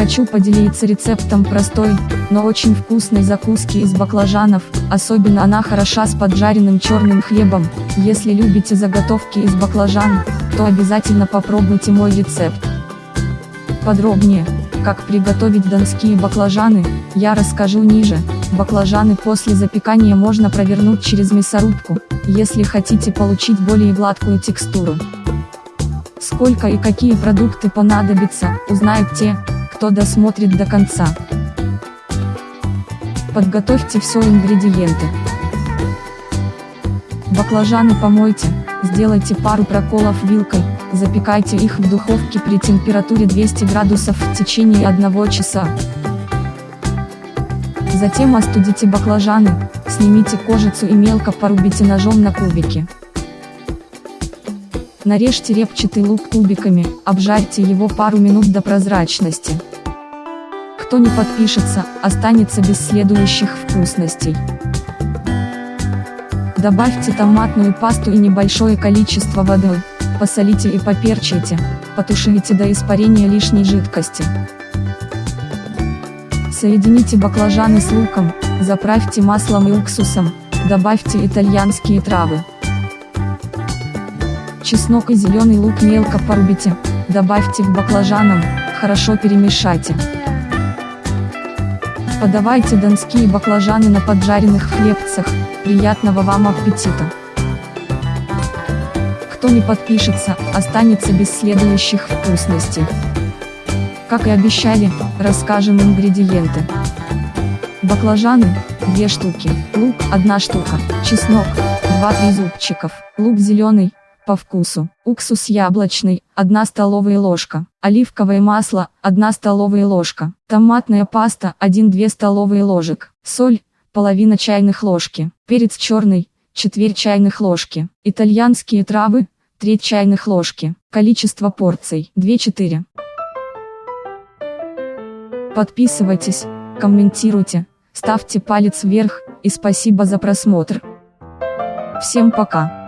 Хочу поделиться рецептом простой, но очень вкусной закуски из баклажанов, особенно она хороша с поджаренным черным хлебом. Если любите заготовки из баклажан, то обязательно попробуйте мой рецепт. Подробнее, как приготовить донские баклажаны, я расскажу ниже. Баклажаны после запекания можно провернуть через мясорубку, если хотите получить более гладкую текстуру. Сколько и какие продукты понадобятся, узнают те, кто досмотрит до конца. Подготовьте все ингредиенты. Баклажаны помойте, сделайте пару проколов вилкой, запекайте их в духовке при температуре 200 градусов в течение 1 часа. Затем остудите баклажаны, снимите кожицу и мелко порубите ножом на кубики. Нарежьте репчатый лук кубиками, обжарьте его пару минут до прозрачности. Кто не подпишется, останется без следующих вкусностей. Добавьте томатную пасту и небольшое количество воды, посолите и поперчите, потушите до испарения лишней жидкости. Соедините баклажаны с луком, заправьте маслом и уксусом, добавьте итальянские травы. Чеснок и зеленый лук мелко порубите, добавьте к баклажанам, хорошо перемешайте. Подавайте донские баклажаны на поджаренных хлебцах, приятного вам аппетита! Кто не подпишется, останется без следующих вкусностей. Как и обещали, расскажем ингредиенты. Баклажаны, 2 штуки, лук, 1 штука, чеснок, 2-3 зубчиков, лук зеленый, по вкусу, уксус яблочный, 1 столовая ложка, оливковое масло, 1 столовая ложка, томатная паста, 1-2 столовые ложек, соль, половина чайных ложки, перец черный, четверть чайных ложки, итальянские травы, треть чайных ложки, количество порций, 2-4. Подписывайтесь, комментируйте, ставьте палец вверх, и спасибо за просмотр. Всем пока.